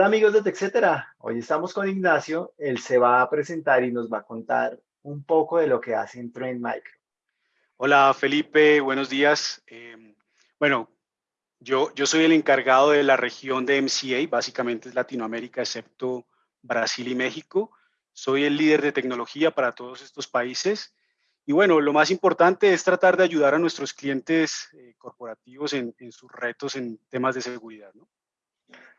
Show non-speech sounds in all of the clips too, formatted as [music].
Hola amigos de TechCetera, hoy estamos con Ignacio, él se va a presentar y nos va a contar un poco de lo que hace en Trend Micro. Hola Felipe, buenos días. Em, bueno, yo, yo soy el encargado de la región de MCA, básicamente es Latinoamérica excepto Brasil y México. Soy el líder de tecnología para todos estos países. Y bueno, lo más importante es tratar de ayudar a nuestros clientes eh, corporativos en, en, sus retos en temas de seguridad. ¿no?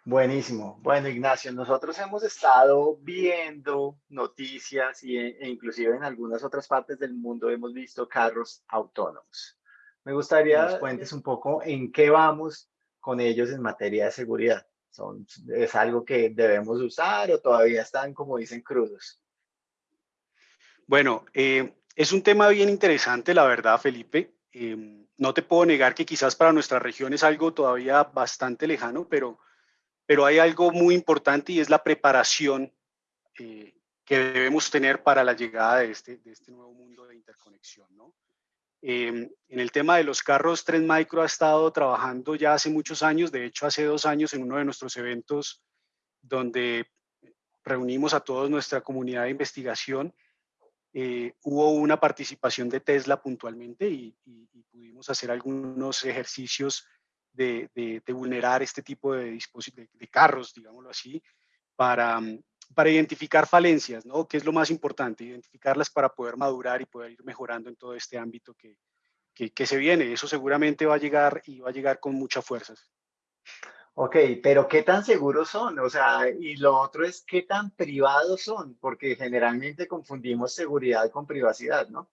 Buenísimo. Bueno, Ignacio, nosotros hemos estado viendo noticias y, e inclusive en algunas otras partes del mundo hemos visto carros autónomos. Me gustaría que nos cuentes un poco en qué vamos con ellos en materia de seguridad. Son, ¿Es algo que debemos usar o todavía están, como dicen, crudos? Bueno, eh, es un tema bien interesante, la verdad, Felipe. Eh, no te puedo negar que quizás para nuestra región es algo todavía bastante lejano, pero pero hay algo muy importante y es la preparación eh, que debemos tener para la llegada de este, este nuevo mundo de interconexión. Em, en el tema de los carros, Trend Micro ha estado trabajando ya hace muchos años, de hecho hace dos años en uno de nuestros eventos donde reunimos a toda nuestra comunidad de investigación, eh, hubo una participación de Tesla puntualmente y pudimos hacer algunos ejercicios de, vulnerar este tipo de, de, carros, digámoslo así, para, mm, para identificar falencias, ¿no? Que es lo más importante, identificarlas para poder madurar y poder ir mejorando en todo este ámbito que, que, se viene. Eso seguramente va a llegar y va a llegar con muchas fuerzas. Ok, pero ¿qué tan seguros son? O sea, y lo otro es ¿qué tan privados son? Porque generalmente confundimos seguridad con privacidad, ¿no?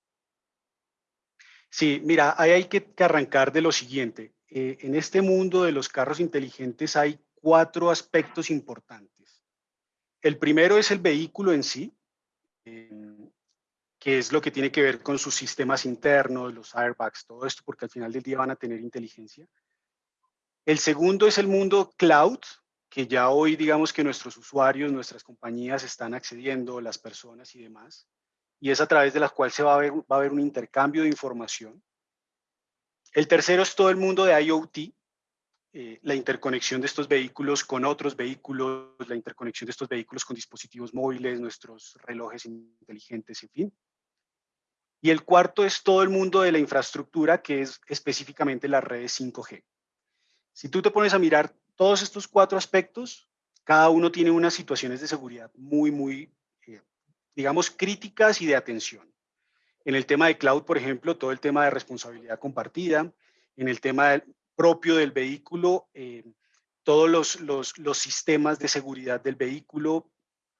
Sí, mira, ahí hay que arrancar de lo siguiente. Eh, en este mundo de los carros inteligentes hay cuatro aspectos importantes. El primero es el vehículo en sí, em, que es lo que tiene que ver con sus sistemas internos, los airbags, todo esto, porque al final del día van a tener inteligencia. El segundo es el mundo cloud, que ya hoy digamos que nuestros usuarios, nuestras compañías están accediendo, las personas y demás, y es a través de la cual se va a haber un intercambio de información. El tercero es todo el mundo de IoT, eh, la interconexión de estos vehículos con otros vehículos, la interconexión de estos vehículos con dispositivos móviles, nuestros relojes inteligentes, en fin. Y el cuarto es todo el mundo de la infraestructura, que es específicamente las redes 5G. Si tú te pones a mirar todos estos cuatro aspectos, cada uno tiene unas situaciones de seguridad muy, muy, eh, digamos, críticas y de atención. En el tema de cloud, por ejemplo, todo el tema de responsabilidad compartida. En el tema propio del vehículo, eh, todos los, los, los, sistemas de seguridad del vehículo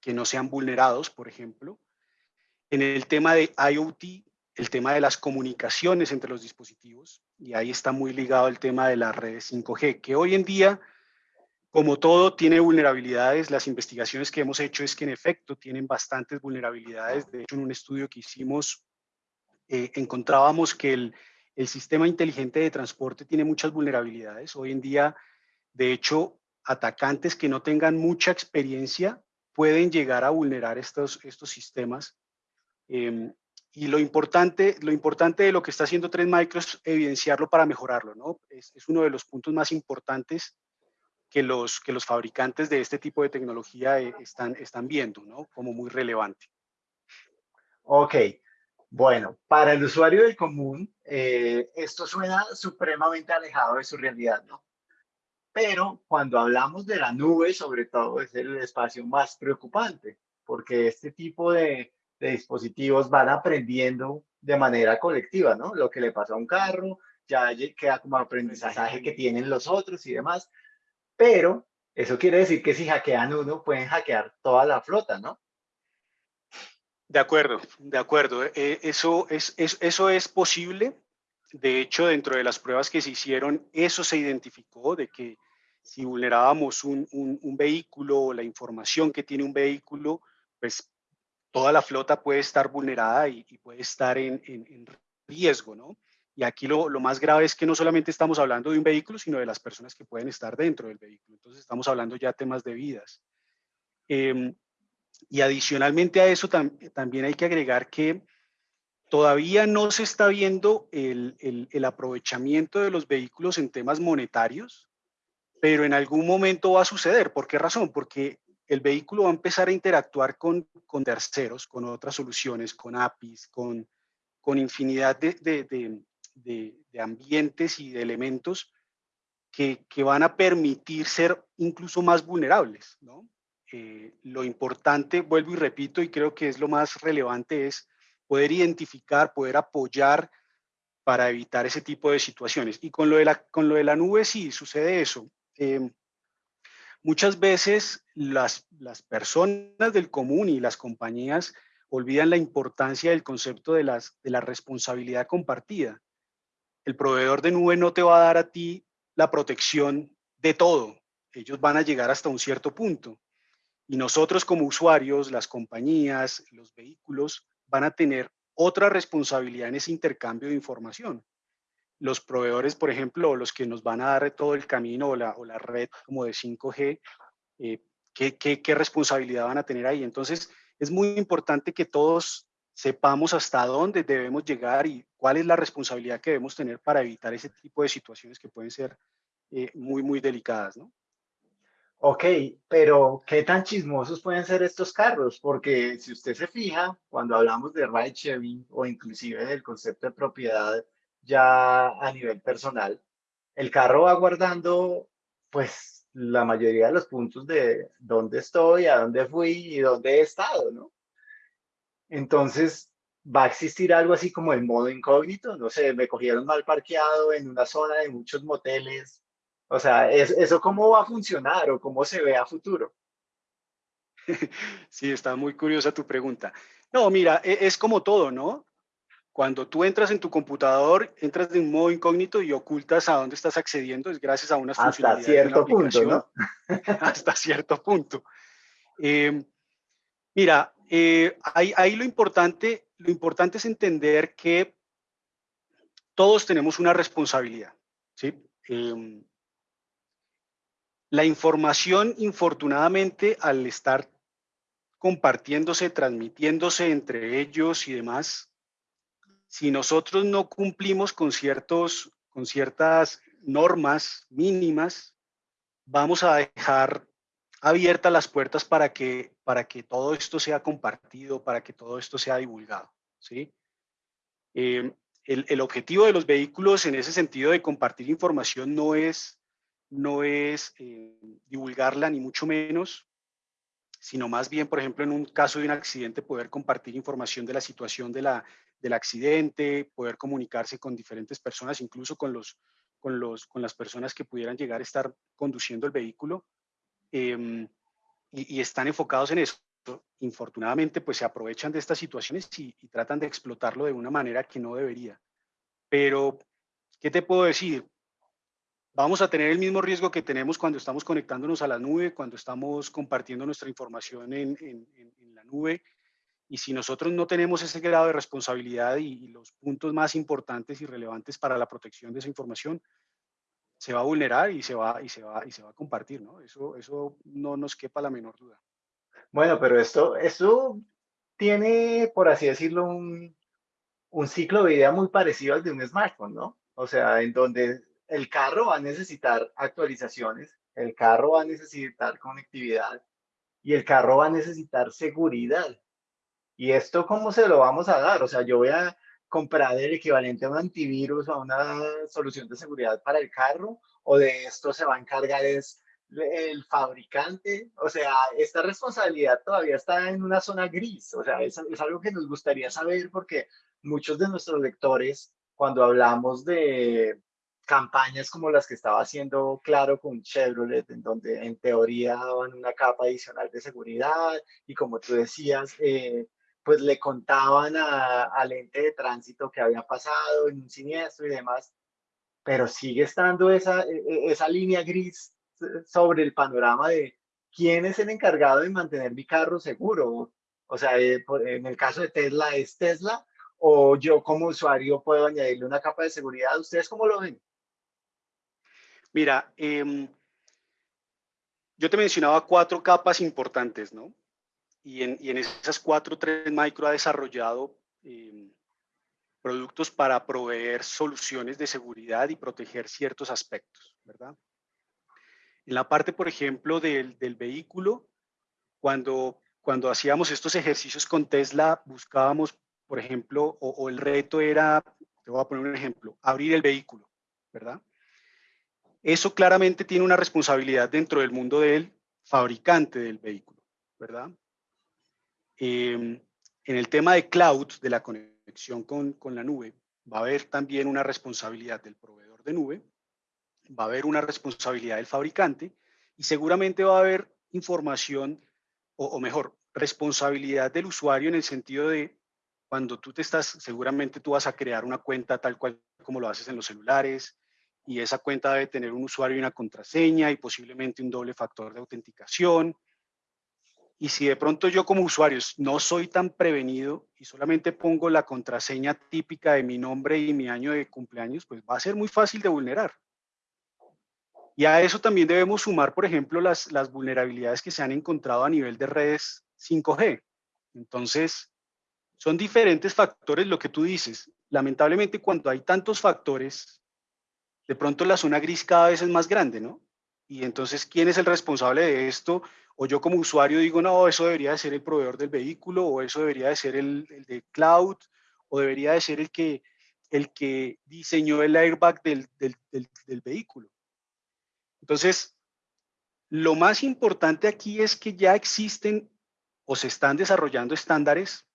que no sean vulnerados, por ejemplo. En el tema de IoT, el tema de las comunicaciones entre los dispositivos, y ahí está muy ligado el tema de las redes 5G, que hoy en día, como todo, tiene vulnerabilidades. Las investigaciones que hemos hecho es que en efecto tienen bastantes vulnerabilidades. De hecho, en un estudio que hicimos eh, encontrábamos que el, el sistema inteligente de transporte tiene muchas vulnerabilidades. Hoy en día, de hecho, atacantes que no tengan mucha experiencia pueden llegar a vulnerar estos, estos sistemas. Eh, y lo importante, lo importante de lo que está haciendo Trend Micro es evidenciarlo para mejorarlo. ¿no? Es, es, uno de los puntos más importantes que los, que los fabricantes de este tipo de tecnología eh, están, están viendo ¿no? como muy relevante. Ok, bueno, para el usuario del común, eh, esto suena supremamente alejado de su realidad, ¿no? Pero cuando hablamos de la nube, sobre todo, es el espacio más preocupante, porque este tipo de, de dispositivos van aprendiendo de manera colectiva, ¿no? Lo que le pasa a un carro, ya queda como aprendizaje que tienen los otros y demás. Pero eso quiere decir que si hackean uno, pueden hackear toda la flota, ¿no? De acuerdo, de acuerdo. Eh, eso, es, eso es posible. De hecho, dentro de las pruebas que se hicieron, eso se identificó de que si vulnerábamos un, un, vehículo o la información que tiene un vehículo, pues toda la flota puede estar vulnerada y, puede estar en, en, riesgo, ¿no? Y aquí lo, lo, más grave es que no solamente estamos hablando de un vehículo, sino de las personas que pueden estar dentro del vehículo. Entonces estamos hablando ya temas de vidas. Eh, y adicionalmente a eso también hay que agregar que todavía no se está viendo el, aprovechamiento de los vehículos en temas monetarios pero en algún momento va a suceder. ¿Por qué razón? Porque el vehículo va a empezar a interactuar con, terceros, con otras soluciones, con APIs, con, infinidad de, ambientes y de elementos que, que, van a permitir ser incluso más vulnerables. ¿no? Eh, lo importante, vuelvo y repito, y creo que es lo más relevante, es poder identificar, poder apoyar para evitar ese tipo de situaciones. Y con lo de la, con lo de la nube sí sucede eso. Eh, Muchas veces las, las personas del común y las compañías olvidan la importancia del concepto de, las, de la responsabilidad compartida. El proveedor de nube no te va a dar a ti la protección de todo. Ellos van a llegar hasta un cierto punto. Y nosotros como usuarios, las compañías, los vehículos, van a tener otra responsabilidad en ese intercambio de información los proveedores, por ejemplo, los que nos van a dar todo el camino o la, o la red como de 5G, eh, ¿qué, qué, responsabilidad van a tener ahí? Entonces, es muy importante que todos sepamos hasta dónde debemos llegar y cuál es la responsabilidad que debemos tener para evitar ese tipo de situaciones que pueden ser eh, muy, muy delicadas, ¿no? Ok, pero ¿qué tan chismosos pueden ser estos carros? Porque si usted se fija, cuando hablamos de ride sharing o inclusive del concepto de propiedad ya a nivel personal, el carro va guardando pues la mayoría de los puntos de dónde estoy, a dónde fui y dónde he estado, ¿no? Entonces, va a existir algo así como el modo incógnito, no sé, me cogieron mal parqueado en una zona de muchos moteles, o sea, ¿eso cómo va a funcionar o cómo se ve a futuro? Sí, está muy curiosa tu pregunta. No, mira, e, es como todo, ¿no? Cuando tú entras en tu computador, entras de un modo incógnito y ocultas a dónde estás accediendo, es gracias a unas Hasta cierto punto, ¿no? [laughs] hasta cierto punto. Em, mira, eh, ahí, lo, importante, lo importante es entender que todos tenemos una responsabilidad, ¿sí? Em, la información, infortunadamente, al estar compartiéndose, transmitiéndose entre ellos y demás, si nosotros no cumplimos con, ciertos, con ciertas normas mínimas, vamos a dejar abiertas las puertas para que, para que todo esto sea compartido, para que todo esto sea divulgado. ¿sí? Eh, el, objetivo de los vehículos en ese sentido de compartir información no es, no es eh, divulgarla ni mucho menos, sino más bien, por ejemplo, en un caso de un accidente, poder compartir información de la situación de la, del accidente, poder comunicarse con diferentes personas, incluso con, los, con, los, con las personas que pudieran llegar a estar conduciendo el vehículo, em, y, están enfocados en eso. Infortunadamente, pues se aprovechan de estas situaciones y, y tratan de explotarlo de una manera que no debería. Pero, ¿qué te puedo decir? Vamos a tener el mismo riesgo que tenemos cuando estamos conectándonos a la nube, cuando estamos compartiendo nuestra información en, en, la nube. Y si nosotros no tenemos ese grado de responsabilidad y, los puntos más importantes y relevantes para la protección de esa información, se va a vulnerar y se va, y se va, y se va a compartir, ¿no? Eso, eso no nos quepa la menor duda. Bueno, pero esto, esto tiene, por así decirlo, un, un ciclo de vida muy parecido al de un smartphone, ¿no? O sea, en donde el carro va a necesitar actualizaciones, el carro va a necesitar conectividad y el carro va a necesitar seguridad. ¿Y esto cómo se lo vamos a dar? O sea, yo voy a comprar el equivalente a un antivirus o a una solución de seguridad para el carro o de esto se va a encargar el fabricante. O sea, esta responsabilidad todavía está en una zona gris. O sea, es algo que nos gustaría saber porque muchos de nuestros lectores, cuando hablamos de campañas como las que estaba haciendo Claro con Chevrolet, en donde en teoría daban una capa adicional de seguridad y como tú decías, eh, pues le contaban al ente de tránsito que había pasado en un siniestro y demás, pero sigue estando esa, e, e, esa línea gris sobre el panorama de quién es el encargado de mantener mi carro seguro. O sea, eh, en el caso de Tesla, ¿es Tesla? ¿O yo como usuario puedo añadirle una capa de seguridad? ¿Ustedes cómo lo ven? Mira, em, yo te mencionaba cuatro capas importantes, ¿no? Y en, esas cuatro, tres Micro ha desarrollado em, productos para proveer soluciones de seguridad y proteger ciertos aspectos, ¿verdad? En la parte, por ejemplo, del, vehículo, cuando, cuando hacíamos estos ejercicios con Tesla, buscábamos, por ejemplo, o, el reto era, te voy a poner un ejemplo, abrir el vehículo, ¿verdad? Eso claramente tiene una responsabilidad dentro del mundo del fabricante del vehículo, ¿verdad? Em, en el tema de cloud, de la conexión con, con la nube, va a haber también una responsabilidad del proveedor de nube, va a haber una responsabilidad del fabricante y seguramente va a haber información, o, mejor, responsabilidad del usuario en el sentido de cuando tú te estás, seguramente tú vas a crear una cuenta tal cual como lo haces en los celulares y esa cuenta debe tener un usuario y una contraseña y posiblemente un doble factor de autenticación y si de pronto yo como usuario no soy tan prevenido y solamente pongo la contraseña típica de mi nombre y mi año de cumpleaños, pues va a ser muy fácil de vulnerar. Y a eso también debemos sumar, por ejemplo, las, las vulnerabilidades que se han encontrado a nivel de redes 5G. Entonces, son diferentes factores lo que tú dices. Lamentablemente, cuando hay tantos factores, de pronto la zona gris cada vez es más grande, ¿no? Y entonces, ¿quién es el responsable de esto? o yo como usuario digo, no, eso debería de ser el proveedor del vehículo, o eso debería de ser el, de cloud, o debería de ser el que, el que diseñó el airbag del, del vehículo. Entonces, lo más importante aquí es que ya existen o se están desarrollando estándares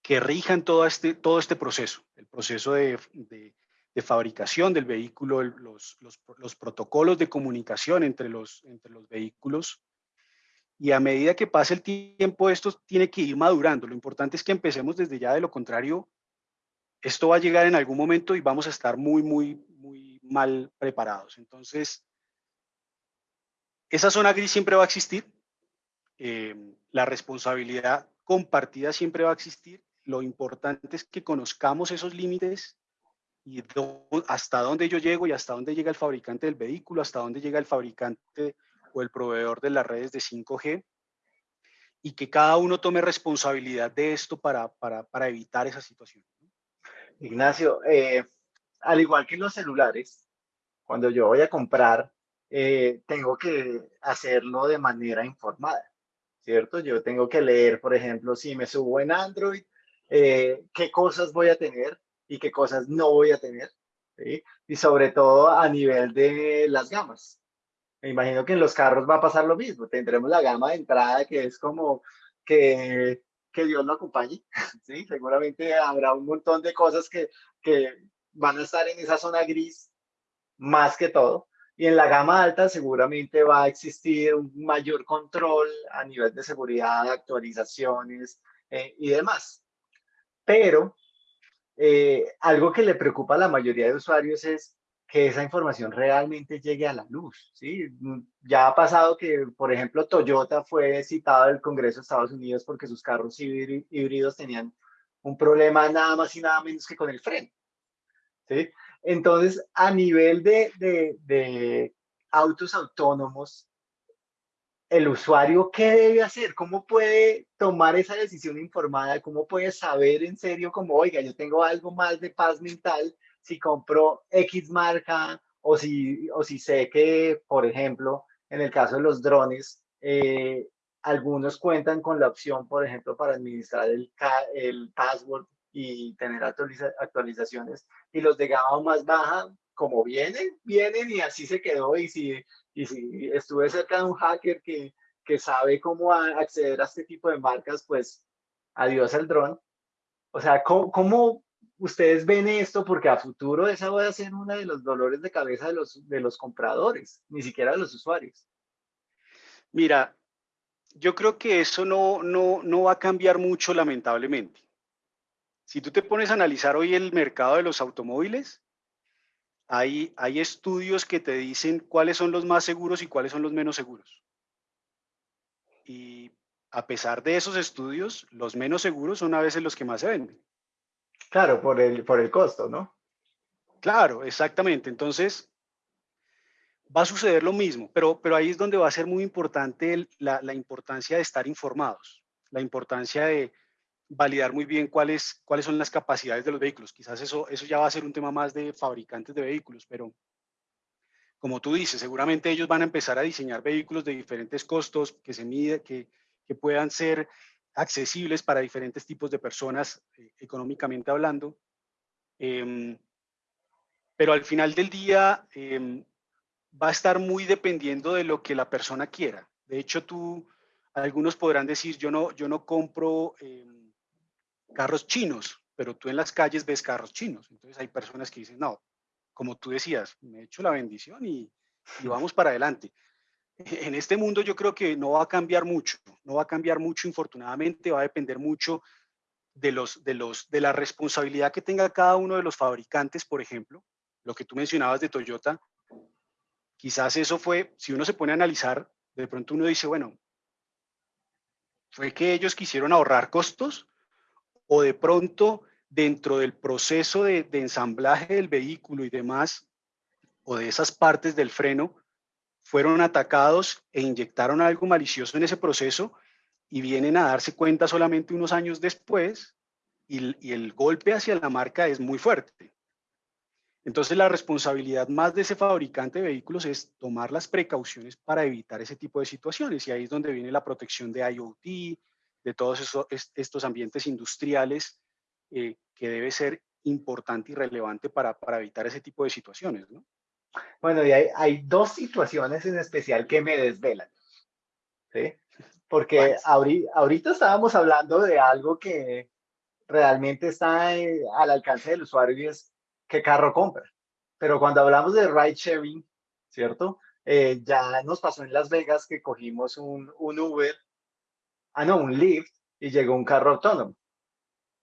que rijan todo este, todo este proceso, el proceso de fabricación del vehículo, los, los, los, protocolos de comunicación entre los, entre los vehículos y a medida que pase el tiempo esto tiene que ir madurando. Lo importante es que empecemos desde ya, de lo contrario, esto va a llegar en algún momento y vamos a estar muy, muy, muy mal preparados. Entonces, esa zona gris siempre va a existir, eh, la responsabilidad compartida siempre va a existir. Lo importante es que conozcamos esos límites y hasta dónde yo llego y hasta dónde llega el fabricante del vehículo, hasta dónde llega el fabricante o el proveedor de las redes de 5G y que cada uno tome responsabilidad de esto para, para, para evitar esa situación. Ignacio, eh, al igual que los celulares, cuando yo voy a comprar, eh, tengo que hacerlo de manera informada, ¿cierto? Yo tengo que leer, por ejemplo, si me subo en Android, eh, qué cosas voy a tener y qué cosas no voy a tener, ¿sí? Y sobre todo a nivel de las gamas, me imagino que en los carros va a pasar lo mismo. Tendremos la gama de entrada que es como que, que Dios lo acompañe. [laughs] ¿sí? Seguramente habrá un montón de cosas que, que van a estar en esa zona gris más que todo. Y en la gama alta seguramente va a existir un mayor control a nivel de seguridad, actualizaciones eh, y demás. Pero eh, algo que le preocupa a la mayoría de usuarios es que esa información realmente llegue a la luz. ¿sí? Mm, ya ha pasado que, por ejemplo, Toyota fue citado del Congreso de Estados Unidos porque sus carros híbridos tenían un problema nada más y nada menos que con el freno. ¿sí? Entonces, a nivel de, de, de autos autónomos, el usuario, ¿qué debe hacer? ¿Cómo puede tomar esa decisión informada? ¿Cómo puede saber en serio como, oiga, yo tengo algo más de paz mental si compro X marca o si, o si sé que, por ejemplo, en el caso de los drones, eh, algunos cuentan con la opción, por ejemplo, para administrar el, el password y tener actualizaciones. Y los de gama más baja, como vienen, vienen y así se quedó. Y si, y si estuve cerca de un hacker que, que sabe cómo acceder a este tipo de marcas, pues adiós al dron. O sea, ¿cómo, cómo ustedes ven esto porque a futuro esa va a ser uno de los dolores de cabeza de los, de los compradores, ni siquiera de los usuarios. Mira, yo creo que eso no, no, no va a cambiar mucho lamentablemente. Si tú te pones a analizar hoy el mercado de los automóviles, hay, hay estudios que te dicen cuáles son los más seguros y cuáles son los menos seguros. Y a pesar de esos estudios, los menos seguros son a veces los que más se venden. Claro, por el, por el costo, ¿no? Claro, exactamente. Entonces, va a suceder lo mismo, pero, pero ahí es donde va a ser muy importante la, la, importancia de estar informados, la importancia de validar muy bien cuáles, cuáles son las capacidades de los vehículos. Quizás eso, eso ya va a ser un tema más de fabricantes de vehículos, pero, como tú dices, seguramente ellos van a empezar a diseñar vehículos de diferentes costos que se mide, que, que puedan ser accesibles para diferentes tipos de personas eh, económicamente hablando. Em, pero al final del día em, va a estar muy dependiendo de lo que la persona quiera. De hecho, tú, algunos podrán decir, yo no, yo no compro em, carros chinos, pero tú en las calles ves carros chinos. Entonces hay personas que dicen, no, como tú decías, me he hecho la bendición y, y [laughs] vamos para adelante. En este mundo yo creo que no va a cambiar mucho, no va a cambiar mucho, infortunadamente, va a depender mucho de, los, de, los, de la responsabilidad que tenga cada uno de los fabricantes, por ejemplo, lo que tú mencionabas de Toyota, quizás eso fue, si uno se pone a analizar, de pronto uno dice, bueno, fue que ellos quisieron ahorrar costos o de pronto dentro del proceso de, ensamblaje del vehículo y demás, o de esas partes del freno, fueron atacados e inyectaron algo malicioso en ese proceso y vienen a darse cuenta solamente unos años después y, y el golpe hacia la marca es muy fuerte. Entonces la responsabilidad más de ese fabricante de vehículos es tomar las precauciones para evitar ese tipo de situaciones y ahí es donde viene la protección de IoT, de todos esos, estos ambientes industriales eh, que debe ser importante y relevante para, para, evitar ese tipo de situaciones. ¿no? Bueno, y hay, hay, dos situaciones en especial que me desvelan. ¿sí? Porque ahorita, ahorita estábamos hablando de algo que realmente está eh, al alcance del usuario y es qué carro compra. Pero cuando hablamos de ride sharing, ¿cierto? Eh, ya nos pasó en Las Vegas que cogimos un, un Uber, ah, no, un Lyft, y llegó un carro autónomo.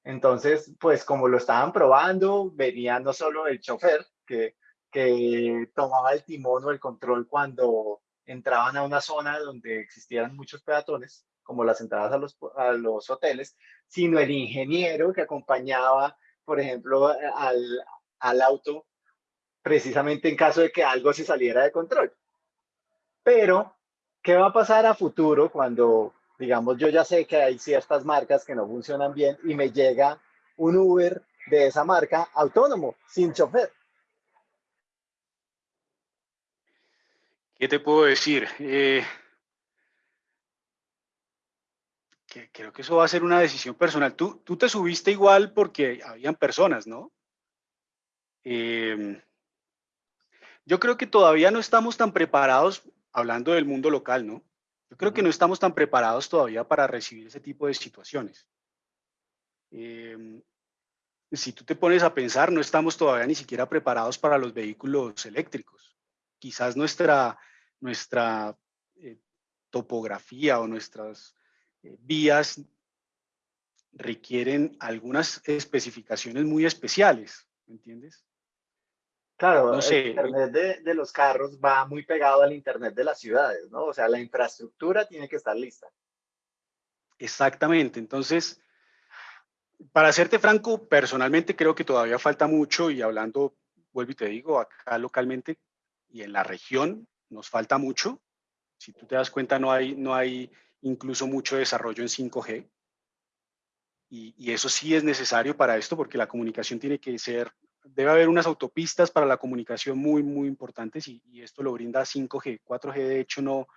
Entonces, pues como lo estaban probando, venía no solo el chofer, que, que tomaba el timón o el control cuando entraban a una zona donde existieran muchos peatones, como las entradas a los, a los hoteles, sino el ingeniero que acompañaba, por ejemplo, al, al auto precisamente en caso de que algo se saliera de control. Pero, ¿qué va a pasar a futuro cuando, digamos, yo ya sé que hay ciertas marcas que no funcionan bien y me llega un Uber de esa marca autónomo, sin chofer? ¿Qué te puedo decir? Eh, creo que eso va a ser una decisión personal. Tú, tú te subiste igual porque habían personas, ¿no? Em, yo creo que todavía no estamos tan preparados, hablando del mundo local, ¿no? Yo creo que no estamos tan preparados todavía para recibir ese tipo de situaciones. Em, si tú te pones a pensar, no estamos todavía ni siquiera preparados para los vehículos eléctricos. Quizás nuestra, nuestra eh, topografía o nuestras eh, vías requieren algunas especificaciones muy especiales, ¿me entiendes? Claro, el Internet de, los carros va muy pegado al Internet de las ciudades, ¿no? O sea, la infraestructura tiene que estar lista. Exactamente. Entonces, para serte franco, personalmente creo que todavía falta mucho y hablando, vuelvo y te digo, acá localmente y en la región nos falta mucho. Si tú te das cuenta, no hay, no hay incluso mucho desarrollo en 5G. Y, y eso sí es necesario para esto porque la comunicación tiene que ser debe haber unas autopistas para la comunicación muy, muy importantes y, esto lo brinda 5G. 4G de hecho no,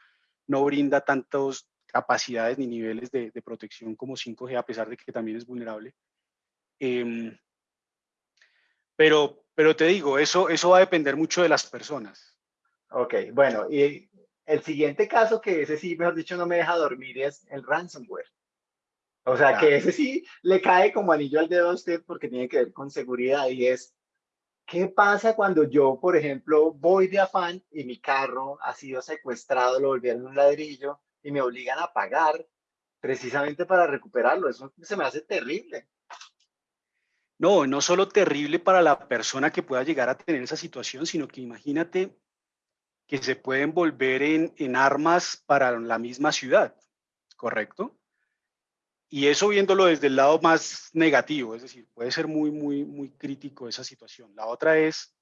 no brinda tantas capacidades ni niveles de, protección como 5G, a pesar de que también es vulnerable. Em, pero, pero te digo, eso, eso va a depender mucho de las personas. Ok, bueno, y el siguiente caso que ese sí, mejor dicho, no me deja dormir es el ransomware. O sea, que ese sí le cae como anillo al dedo a usted porque tiene que ver con seguridad y es ¿Qué pasa cuando yo, por ejemplo, voy de afán y mi carro ha sido secuestrado, lo volvieron un ladrillo y me obligan a pagar precisamente para recuperarlo? Eso se me hace terrible. No, no solo terrible para la persona que pueda llegar a tener esa situación, sino que imagínate que se pueden volver en, en armas para la misma ciudad, ¿correcto? Y eso viéndolo desde el lado más negativo, es decir, puede ser muy, muy, muy crítico esa situación. La otra es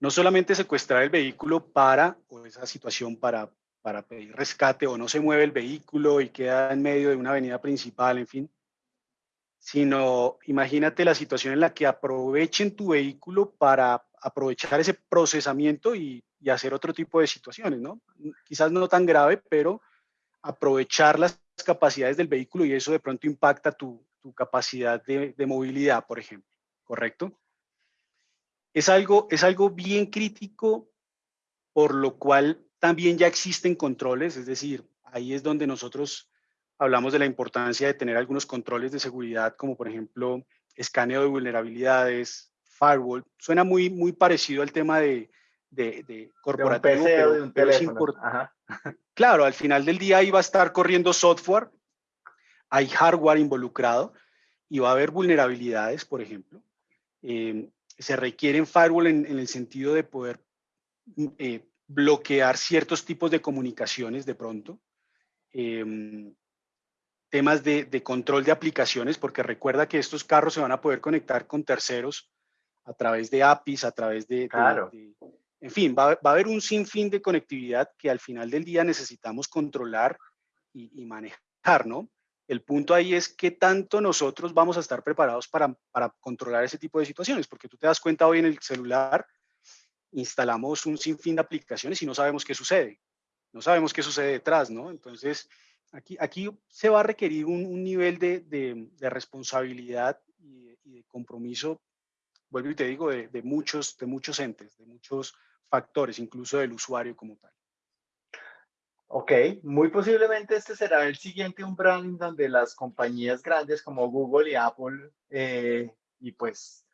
no solamente secuestrar el vehículo para, o esa situación para, para pedir rescate, o no se mueve el vehículo y queda en medio de una avenida principal, en fin, sino imagínate la situación en la que aprovechen tu vehículo para aprovechar ese procesamiento y, hacer otro tipo de situaciones, ¿no? Quizás no tan grave, pero aprovechar las capacidades del vehículo y eso de pronto impacta tu, capacidad de, movilidad, por ejemplo, ¿correcto? Es algo, es algo bien crítico, por lo cual también ya existen controles, es decir, ahí es donde nosotros hablamos de la importancia de tener algunos controles de seguridad, como por ejemplo escaneo de vulnerabilidades, firewall. Suena muy, muy parecido al tema de, de, corporativo. De un teléfono. Claro, al final del día ahí va a estar corriendo software, hay hardware involucrado y va a haber vulnerabilidades, por ejemplo. Eh, se requieren firewall en, el sentido de poder eh, bloquear ciertos tipos de comunicaciones de pronto. Em, temas de, control de aplicaciones, porque recuerda que estos carros se van a poder conectar con terceros a través de APIs, a través de... Claro. En fin, va, a haber un sinfín de conectividad que al final del día necesitamos controlar y, manejar, ¿no? El punto ahí es qué tanto nosotros vamos a estar preparados para, para controlar ese tipo de situaciones, porque tú te das cuenta hoy en el celular, instalamos un sinfín de aplicaciones y no sabemos qué sucede. No sabemos qué sucede detrás, ¿no? Entonces, aquí, aquí se va a requerir un, nivel de, de, responsabilidad y de, compromiso, vuelvo y te digo, de, de, muchos, de muchos entes, de muchos factores, incluso del usuario como tal. Ok, muy posiblemente este será el siguiente un branding donde las compañías grandes como Google y Apple eh, y pues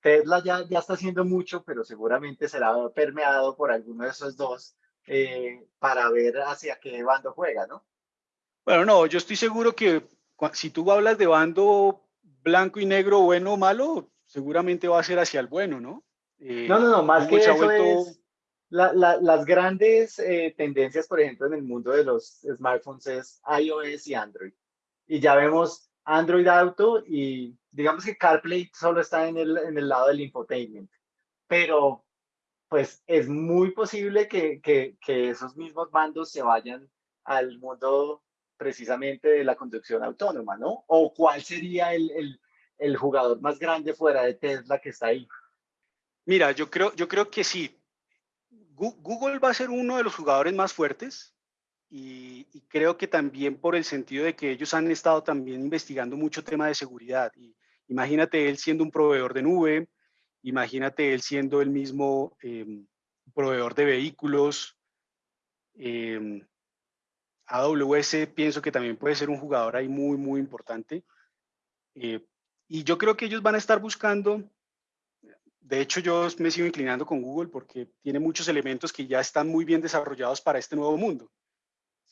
Tesla ya, ya está haciendo mucho, pero seguramente será permeado por alguno de esos dos eh, para ver hacia qué bando juega, ¿no? Bueno, no, yo estoy seguro que si tú hablas de bando blanco y negro, bueno o malo, seguramente va a ser hacia el bueno, ¿no? Eh, no, no, no, más que eso es las grandes eh, tendencias, por ejemplo, en el mundo de los smartphones es iOS y Android. Y ya vemos Android Auto y digamos que CarPlay solo está en el, en el lado del infotainment, pero pues es muy posible que, que, que esos mismos mandos se vayan al mundo precisamente de la conducción autónoma, ¿no? ¿O cuál sería el, el, el, jugador más grande fuera de Tesla que está ahí? Mira, yo creo, yo creo que sí. Google va a ser uno de los jugadores más fuertes, y, creo que también por el sentido de que ellos han estado también investigando mucho tema de seguridad. Y imagínate él siendo un proveedor de nube, imagínate él siendo el mismo em, proveedor de vehículos. Em, AWS pienso que también puede ser un jugador ahí muy, muy importante. Eh, y yo creo que ellos van a estar buscando, de hecho yo me sigo inclinando con Google porque tiene muchos elementos que ya están muy bien desarrollados para este nuevo mundo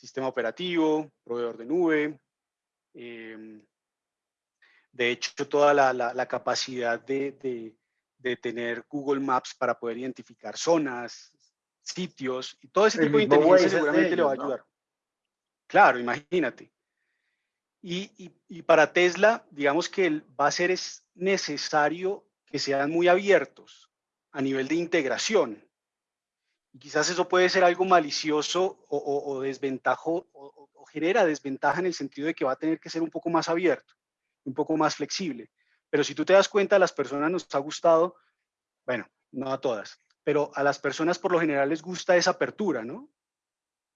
sistema operativo, proveedor de nube, em, de hecho toda la, capacidad de, tener Google Maps para poder identificar zonas, sitios y todo ese tipo de inteligencia seguramente le va a ayudar. Claro, imagínate. Y, y, para Tesla, digamos que va a ser es necesario que sean muy abiertos a nivel de integración. Y quizás eso puede ser algo malicioso o, o, desventajo o, genera desventaja en el sentido de que va a tener que ser un poco más abierto, un poco más flexible. Pero si tú te das cuenta, a las personas nos ha gustado, bueno, no a todas, pero a las personas por lo general les gusta esa apertura, ¿no?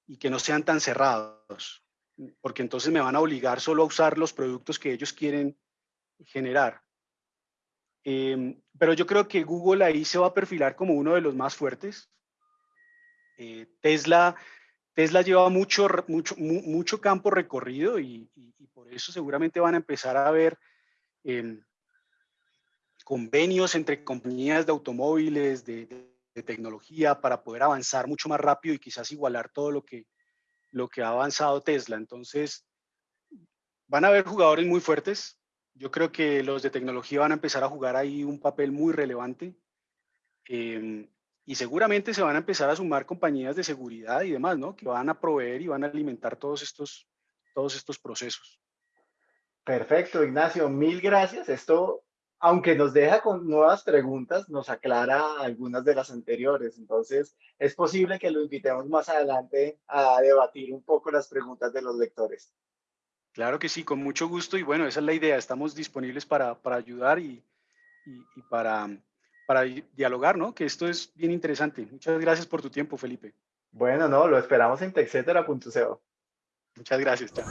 Y que no sean tan cerrados, porque entonces me van a obligar solo a usar los productos que ellos quieren generar. Em, pero yo creo que Google ahí se va a perfilar como uno de los más fuertes eh, Tesla, Tesla lleva mucho, mucho, mucho campo recorrido y, por eso seguramente van a empezar a ver em, convenios entre compañías de automóviles, de, tecnología, para poder avanzar mucho más rápido y quizás igualar todo lo que, lo que ha avanzado Tesla. Entonces, van a haber jugadores muy fuertes. Yo creo que los de tecnología van a empezar a jugar ahí un papel muy relevante. Em, y seguramente se van a empezar a sumar compañías de seguridad y demás, ¿no? Que van a proveer y van a alimentar todos estos, todos estos procesos. Perfecto, Ignacio, mil gracias. Esto, aunque nos deja con nuevas preguntas, nos aclara algunas de las anteriores. Entonces, es posible que lo invitemos más adelante a debatir un poco las preguntas de los lectores. Claro que sí, con mucho gusto. Y bueno, esa es la idea. Estamos disponibles para, para ayudar y, y, y para para dialogar, ¿no? Que esto es bien interesante. Muchas gracias por tu tiempo, Felipe. Bueno, no, lo esperamos en texetera.co. Muchas gracias. Chao.